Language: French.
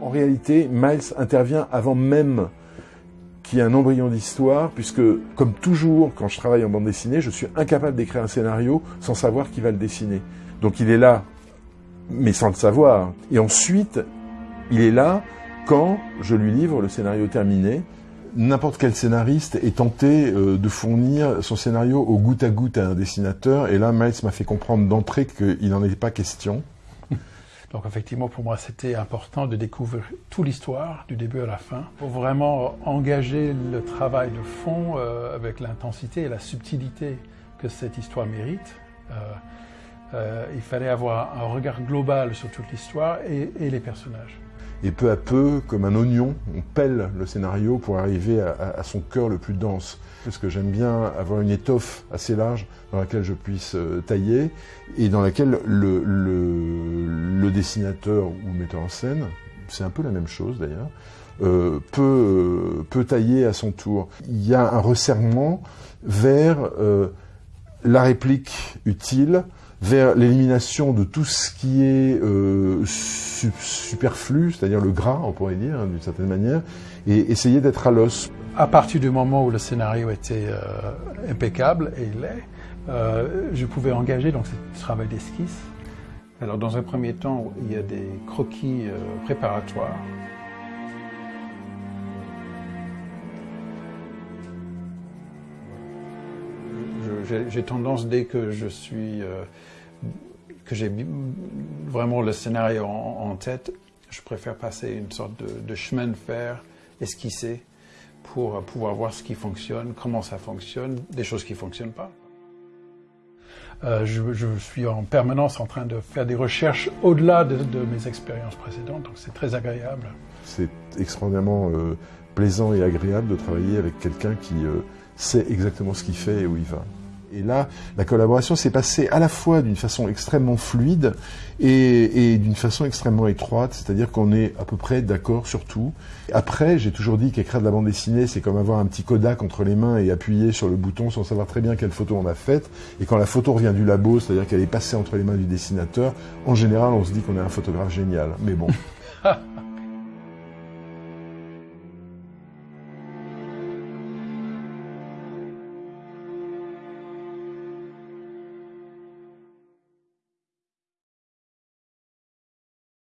En réalité, Miles intervient avant même qu'il y ait un embryon d'histoire, puisque, comme toujours, quand je travaille en bande dessinée, je suis incapable d'écrire un scénario sans savoir qui va le dessiner. Donc il est là, mais sans le savoir. Et ensuite, il est là quand je lui livre le scénario terminé. N'importe quel scénariste est tenté euh, de fournir son scénario au goutte à goutte à un dessinateur, et là, Miles m'a fait comprendre d'entrée qu'il n'en était pas question. Donc effectivement, pour moi, c'était important de découvrir toute l'histoire, du début à la fin, pour vraiment engager le travail de fond euh, avec l'intensité et la subtilité que cette histoire mérite. Euh, euh, il fallait avoir un regard global sur toute l'histoire et, les personnages. Et peu à peu, comme un oignon, on pèle le scénario pour arriver à, son cœur le plus dense. Parce que j'aime bien avoir une étoffe assez large dans laquelle je puisse tailler et dans laquelle le, le, le dessinateur ou metteur en scène, c'est un peu la même chose d'ailleurs, euh, peut, euh, peut tailler à son tour. Il y a un resserrement vers euh, la réplique utile, vers l'élimination de tout ce qui est su superflu, c'est-à-dire le gras, on pourrait dire, hein, d'une certaine manière, et essayer d'être à l'os. À partir du moment où le scénario était impeccable, et il l'est, je pouvais engager donc ce travail d'esquisse. Alors dans un premier temps, il y a des croquis euh, préparatoires. J'ai tendance, dès que je suis, euh, j'ai vraiment le scénario en, en, tête, je préfère passer une sorte de, de chemin de fer esquissé pour pouvoir voir ce qui fonctionne, comment ça fonctionne, des choses qui ne fonctionnent pas. Euh, je, suis en permanence en train de faire des recherches au-delà de, de, mes expériences précédentes, donc c'est très agréable. C'est extraordinairement euh, plaisant et agréable de travailler avec quelqu'un qui euh, sait exactement ce qu'il fait et où il va. Et là, la collaboration s'est passée à la fois d'une façon extrêmement fluide et, d'une façon extrêmement étroite, c'est-à-dire qu'on est à peu près d'accord sur tout. Après, j'ai toujours dit qu'écrire de la bande dessinée, c'est comme avoir un petit Kodak entre les mains et appuyer sur le bouton sans savoir très bien quelle photo on a faite. Et quand la photo revient du labo, c'est-à-dire qu'elle est passée entre les mains du dessinateur, en général, on se dit qu'on est un photographe génial. Mais bon.